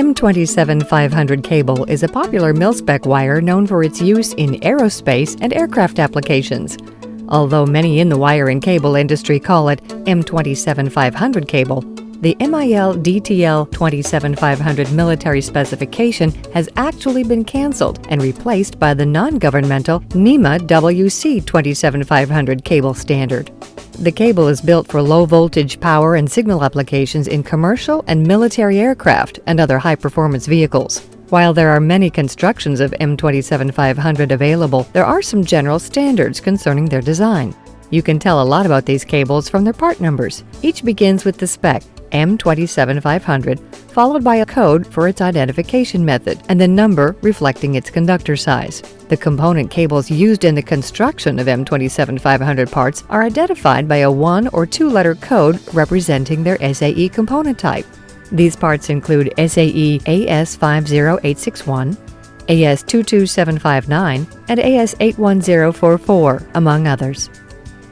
M27500 cable is a popular mil-spec wire known for its use in aerospace and aircraft applications. Although many in the wire and cable industry call it M27500 cable, the MIL DTL 27500 military specification has actually been canceled and replaced by the non-governmental NEMA WC 27500 cable standard. The cable is built for low voltage power and signal applications in commercial and military aircraft and other high performance vehicles. While there are many constructions of M27500 available, there are some general standards concerning their design. You can tell a lot about these cables from their part numbers. Each begins with the spec M27500, followed by a code for its identification method, and the number reflecting its conductor size. The component cables used in the construction of M27500 parts are identified by a one or two letter code representing their SAE component type. These parts include SAE AS50861, AS22759, and AS81044, among others.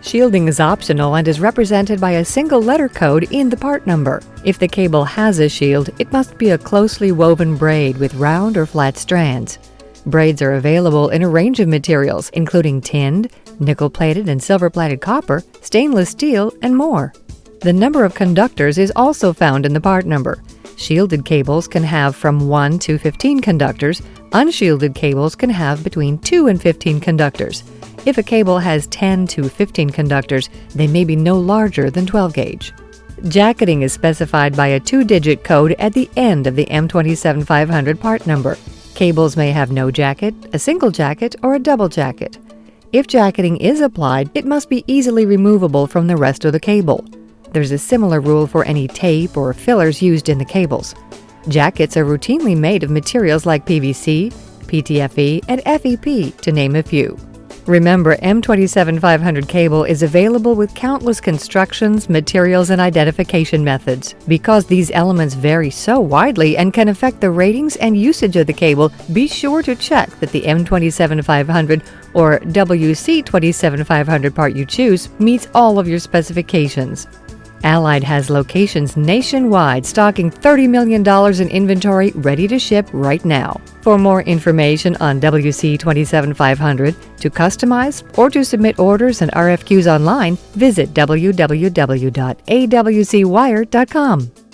Shielding is optional and is represented by a single letter code in the part number. If the cable has a shield, it must be a closely woven braid with round or flat strands. Braids are available in a range of materials, including tinned, nickel-plated and silver-plated copper, stainless steel, and more. The number of conductors is also found in the part number. Shielded cables can have from 1 to 15 conductors, unshielded cables can have between 2 and 15 conductors. If a cable has 10 to 15 conductors, they may be no larger than 12 gauge. Jacketing is specified by a two-digit code at the end of the M27500 part number. Cables may have no jacket, a single jacket, or a double jacket. If jacketing is applied, it must be easily removable from the rest of the cable. There's a similar rule for any tape or fillers used in the cables. Jackets are routinely made of materials like PVC, PTFE, and FEP, to name a few. Remember, M27500 cable is available with countless constructions, materials, and identification methods. Because these elements vary so widely and can affect the ratings and usage of the cable, be sure to check that the M27500 or WC27500 part you choose meets all of your specifications. Allied has locations nationwide stocking $30 million in inventory ready to ship right now. For more information on WC27500, to customize or to submit orders and RFQs online, visit www.awcwire.com.